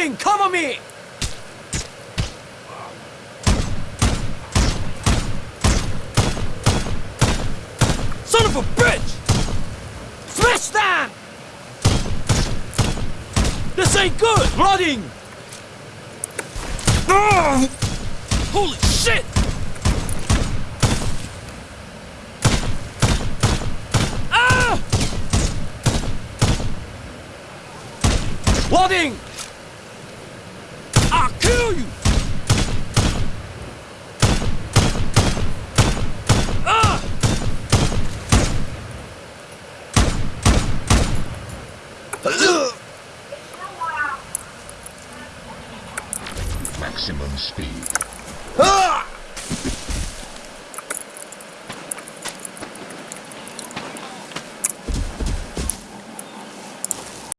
Loading! Cover me! Son of a bitch! Smash that! This ain't good! Loading! Ah! Holy shit! Ah! Loading! I'll kill you! Ah! Maximum speed.